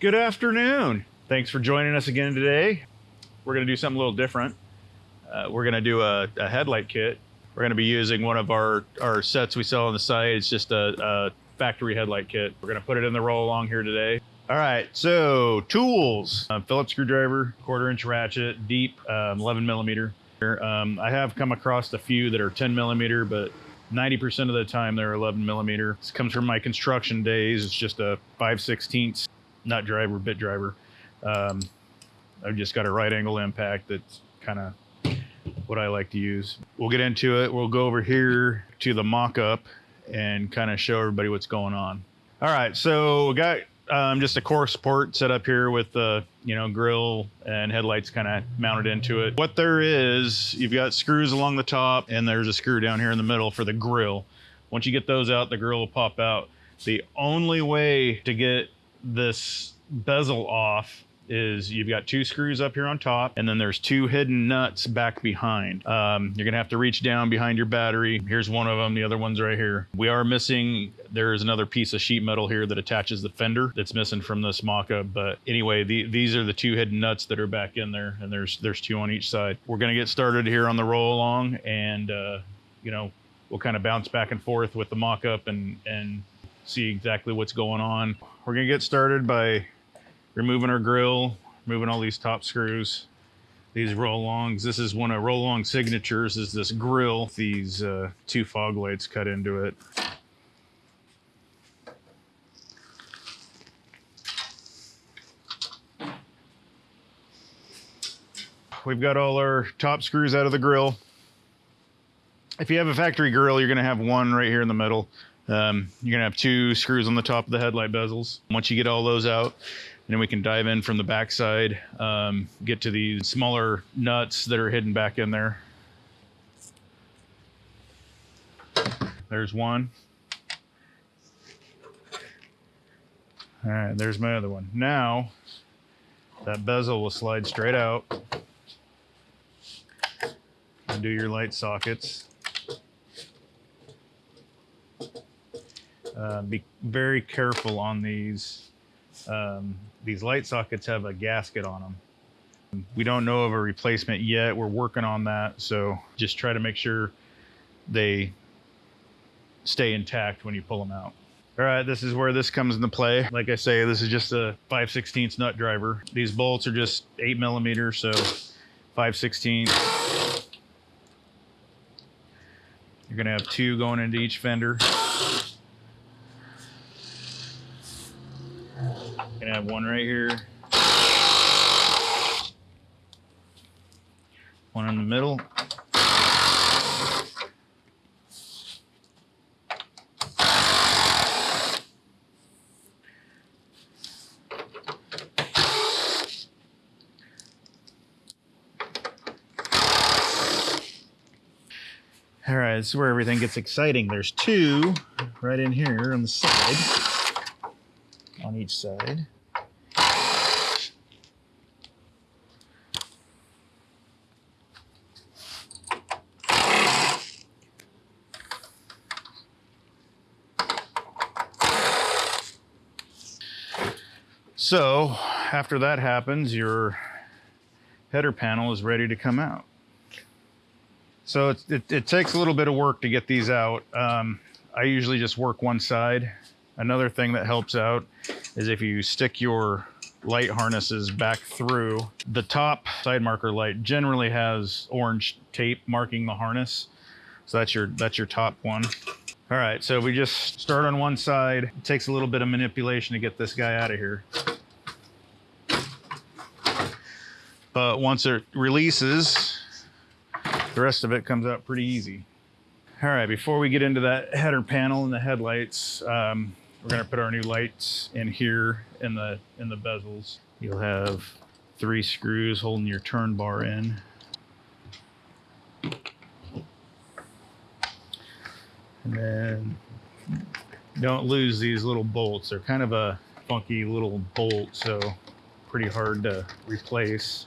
Good afternoon. Thanks for joining us again today. We're going to do something a little different. Uh, we're going to do a, a, headlight kit. We're going to be using one of our, our sets we sell on the site. It's just a, a factory headlight kit. We're going to put it in the roll along here today. All right, so tools, uh, Phillips screwdriver, quarter inch ratchet, deep, um, 11 millimeter. Um, I have come across a few that are 10 millimeter, but 90% of the time they're 11 millimeter. This comes from my construction days. It's just a 5 16ths nut driver, bit driver. Um, I've just got a right angle impact that's kind of what I like to use. We'll get into it. We'll go over here to the mock-up and kind of show everybody what's going on. All right, so we got um, just a core support set up here with the you know grill and headlights kind of mounted into it. What there is, you've got screws along the top and there's a screw down here in the middle for the grill. Once you get those out, the grill will pop out. The only way to get this bezel off is you've got two screws up here on top and then there's two hidden nuts back behind. Um, you're gonna have to reach down behind your battery. Here's one of them, the other one's right here. We are missing, there's another piece of sheet metal here that attaches the fender that's missing from this mock-up. But anyway, the, these are the two hidden nuts that are back in there and there's there's two on each side. We're gonna get started here on the roll along and uh, you know, we'll kind of bounce back and forth with the mock-up and, and see exactly what's going on. We're gonna get started by removing our grill, removing all these top screws, these roll-alongs. This is one of roll-along signatures is this grill, these uh, two fog lights cut into it. We've got all our top screws out of the grill. If you have a factory grill, you're gonna have one right here in the middle. Um, you're gonna have two screws on the top of the headlight bezels. Once you get all those out, then we can dive in from the backside, um, get to these smaller nuts that are hidden back in there. There's one. All right, there's my other one. Now, that bezel will slide straight out. And do your light sockets. Uh, be very careful on these. Um, these light sockets have a gasket on them. We don't know of a replacement yet. We're working on that. So just try to make sure they stay intact when you pull them out. All right, this is where this comes into play. Like I say, this is just a 5 16 nut driver. These bolts are just 8 millimeters, so 5 16 You're gonna have two going into each fender. Gonna have one right here. One in the middle. All right, this is where everything gets exciting. There's two right in here on the side on each side. So after that happens, your header panel is ready to come out. So it, it, it takes a little bit of work to get these out. Um, I usually just work one side Another thing that helps out is if you stick your light harnesses back through, the top side marker light generally has orange tape marking the harness. So that's your, that's your top one. All right, so we just start on one side. It takes a little bit of manipulation to get this guy out of here. But once it releases, the rest of it comes out pretty easy. All right, before we get into that header panel and the headlights, um, we're gonna put our new lights in here in the in the bezels. You'll have three screws holding your turn bar in. And then don't lose these little bolts. They're kind of a funky little bolt, so pretty hard to replace.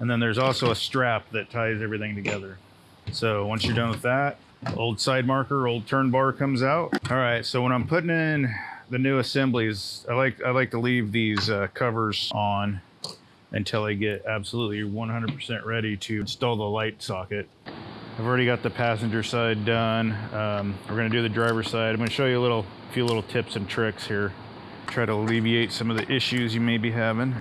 And then there's also a strap that ties everything together. So once you're done with that, Old side marker, old turn bar comes out. All right, so when I'm putting in the new assemblies, I like I like to leave these uh, covers on until I get absolutely 100% ready to install the light socket. I've already got the passenger side done. Um, we're gonna do the driver side. I'm gonna show you a little, few little tips and tricks here. Try to alleviate some of the issues you may be having.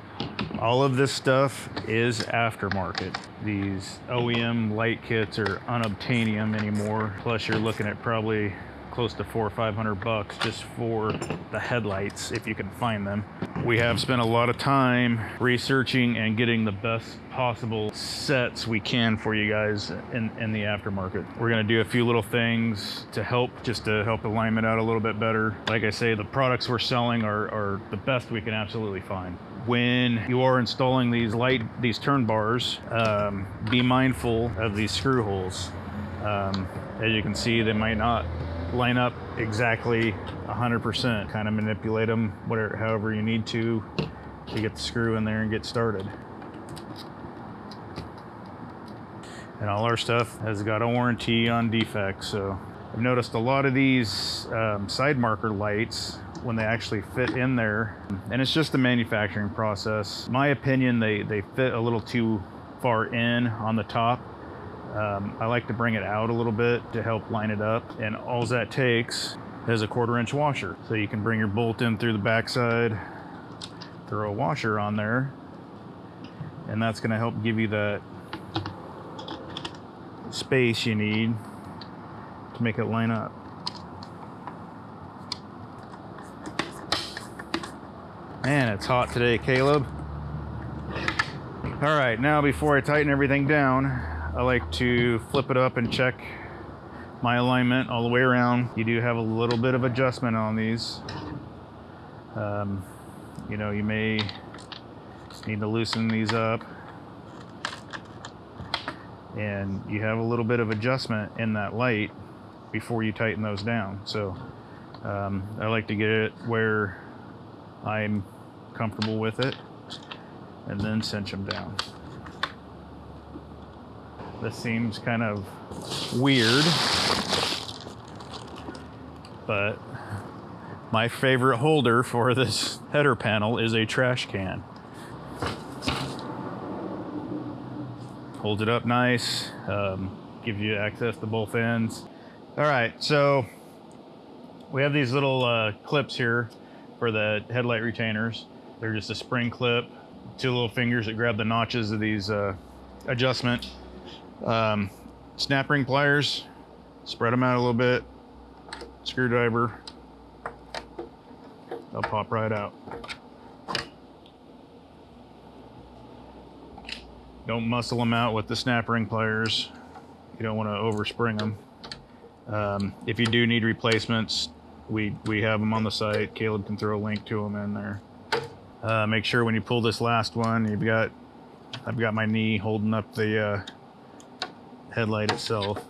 All of this stuff is aftermarket. These OEM light kits are unobtainium anymore. Plus you're looking at probably close to four or five hundred bucks just for the headlights if you can find them. We have spent a lot of time researching and getting the best possible sets we can for you guys in, in the aftermarket. We're gonna do a few little things to help, just to help alignment out a little bit better. Like I say, the products we're selling are, are the best we can absolutely find when you are installing these light these turn bars um, be mindful of these screw holes um, as you can see they might not line up exactly 100%. Kind of manipulate them whatever, however you need to to get the screw in there and get started. And all our stuff has got a warranty on defects. So I've noticed a lot of these um, side marker lights when they actually fit in there and it's just the manufacturing process. My opinion, they, they fit a little too far in on the top um, I like to bring it out a little bit to help line it up. And all that takes is a quarter inch washer. So you can bring your bolt in through the backside, throw a washer on there, and that's gonna help give you that space you need to make it line up. Man, it's hot today, Caleb. All right, now before I tighten everything down, I like to flip it up and check my alignment all the way around. You do have a little bit of adjustment on these. Um, you know, you may need to loosen these up. And you have a little bit of adjustment in that light before you tighten those down. So um, I like to get it where I'm comfortable with it and then cinch them down. This seems kind of weird, but my favorite holder for this header panel is a trash can. Holds it up nice, um, gives you access to both ends. All right, so we have these little uh, clips here for the headlight retainers. They're just a spring clip, two little fingers that grab the notches of these uh, adjustment um, snap ring pliers, spread them out a little bit, screwdriver, they'll pop right out. Don't muscle them out with the snap ring pliers. You don't want to overspring them. Um, if you do need replacements, we, we have them on the site. Caleb can throw a link to them in there. Uh, make sure when you pull this last one, you've got, I've got my knee holding up the, uh, headlight itself.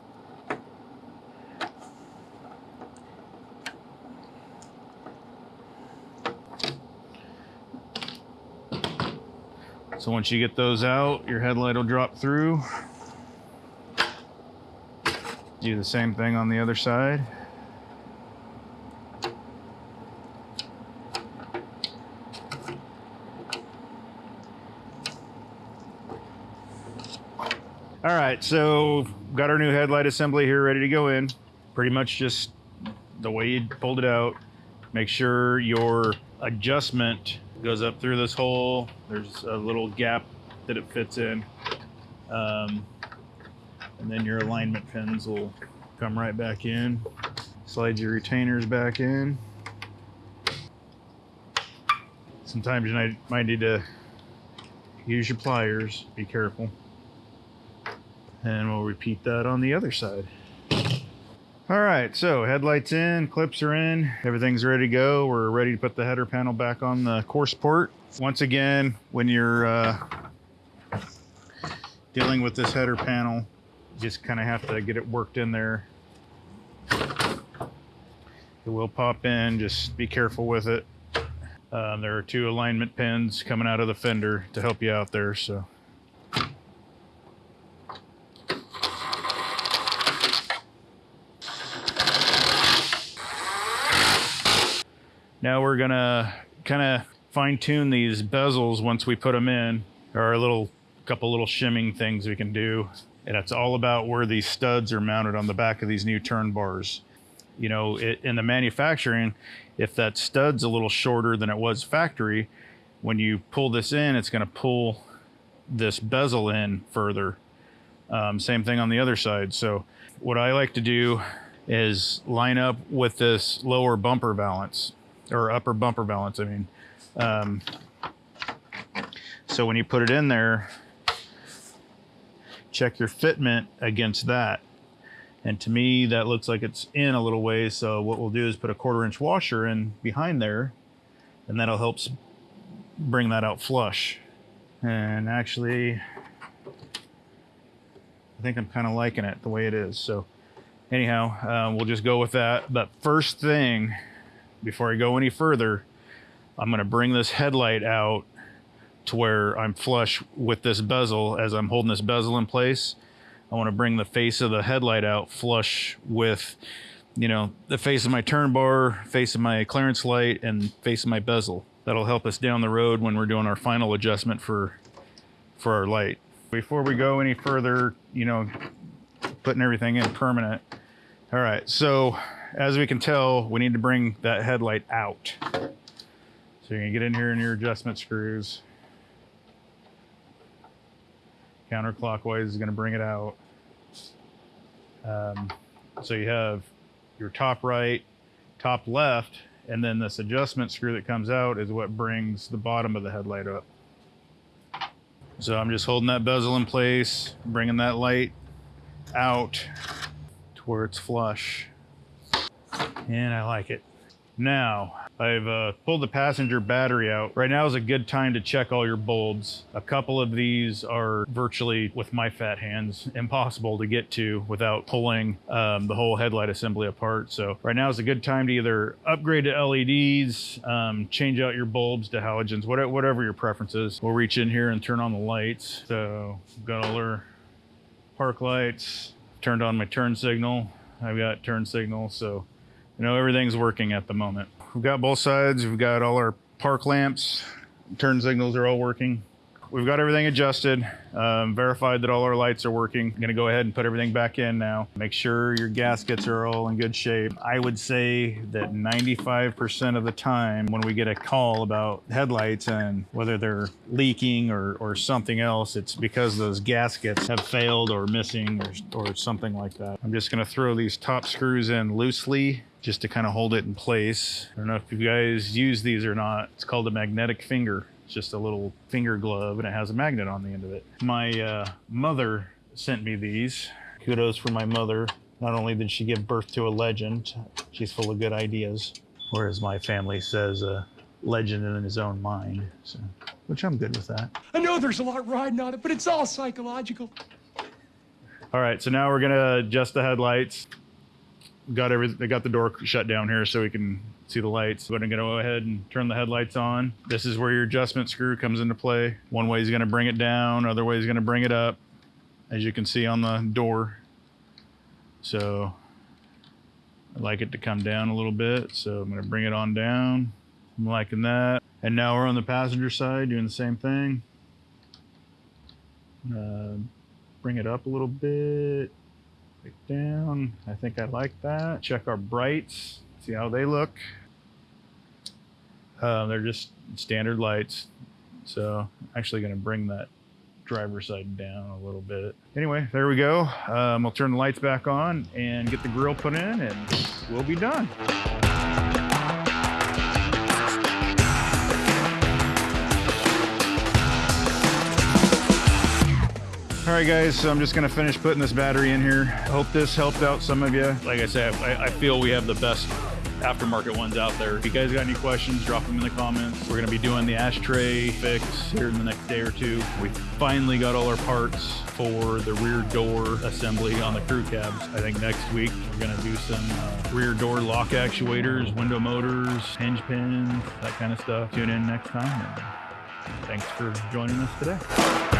So once you get those out, your headlight will drop through. Do the same thing on the other side. All right, so got our new headlight assembly here ready to go in. Pretty much just the way you pulled it out. Make sure your adjustment goes up through this hole. There's a little gap that it fits in. Um, and then your alignment pins will come right back in. Slide your retainers back in. Sometimes you might, might need to use your pliers. Be careful. And we'll repeat that on the other side. All right, so headlights in, clips are in, everything's ready to go. We're ready to put the header panel back on the core support. Once again, when you're uh, dealing with this header panel, you just kind of have to get it worked in there. It will pop in, just be careful with it. Um, there are two alignment pins coming out of the fender to help you out there, so. Now we're gonna kind of fine tune these bezels once we put them in. There are a little couple little shimming things we can do. And it's all about where these studs are mounted on the back of these new turn bars. You know, it, in the manufacturing, if that stud's a little shorter than it was factory, when you pull this in, it's going to pull this bezel in further. Um, same thing on the other side. So what I like to do is line up with this lower bumper valance or upper bumper balance, I mean, um, so when you put it in there, check your fitment against that. And to me, that looks like it's in a little ways. So what we'll do is put a quarter inch washer in behind there, and that'll help bring that out flush. And actually, I think I'm kind of liking it the way it is. So anyhow, uh, we'll just go with that. But first thing, before I go any further, I'm going to bring this headlight out to where I'm flush with this bezel as I'm holding this bezel in place. I want to bring the face of the headlight out flush with, you know, the face of my turn bar, face of my clearance light, and face of my bezel. That'll help us down the road when we're doing our final adjustment for, for our light. Before we go any further, you know, putting everything in permanent. All right, so as we can tell, we need to bring that headlight out. So you're gonna get in here in your adjustment screws counterclockwise is going to bring it out. Um, so you have your top right, top left, and then this adjustment screw that comes out is what brings the bottom of the headlight up. So I'm just holding that bezel in place, bringing that light out to where it's flush. And I like it. Now, I've uh, pulled the passenger battery out. Right now is a good time to check all your bulbs. A couple of these are virtually, with my fat hands, impossible to get to without pulling um, the whole headlight assembly apart. So right now is a good time to either upgrade to LEDs, um, change out your bulbs to halogens, whatever, whatever your preference is. We'll reach in here and turn on the lights. So got all our park lights, turned on my turn signal. I've got turn signal, so you know, everything's working at the moment. We've got both sides. We've got all our park lamps. Turn signals are all working. We've got everything adjusted, um, verified that all our lights are working. I'm gonna go ahead and put everything back in now. Make sure your gaskets are all in good shape. I would say that 95% of the time when we get a call about headlights and whether they're leaking or, or something else, it's because those gaskets have failed or missing or, or something like that. I'm just gonna throw these top screws in loosely just to kind of hold it in place. I don't know if you guys use these or not. It's called a magnetic finger. It's just a little finger glove and it has a magnet on the end of it. My uh, mother sent me these. Kudos for my mother. Not only did she give birth to a legend, she's full of good ideas. Or as my family says, a legend in his own mind. So, which I'm good with that. I know there's a lot riding on it, but it's all psychological. All right, so now we're gonna adjust the headlights got every they got the door shut down here so we can see the lights. But I'm gonna go ahead and turn the headlights on. This is where your adjustment screw comes into play. One way is gonna bring it down, other way is gonna bring it up, as you can see on the door. So I like it to come down a little bit, so I'm gonna bring it on down. I'm liking that. And now we're on the passenger side doing the same thing. Uh, bring it up a little bit down. I think I like that. Check our brights, see how they look. Uh, they're just standard lights. So I'm actually going to bring that driver's side down a little bit. Anyway, there we go. Um, I'll turn the lights back on and get the grill put in and we'll be done. Right, guys, so I'm just gonna finish putting this battery in here. Hope this helped out some of you. Like I said, I, I feel we have the best aftermarket ones out there. If you guys got any questions, drop them in the comments. We're gonna be doing the ashtray fix here in the next day or two. We finally got all our parts for the rear door assembly on the crew cabs. I think next week we're gonna do some uh, rear door lock actuators, window motors, hinge pins, that kind of stuff. Tune in next time. And thanks for joining us today.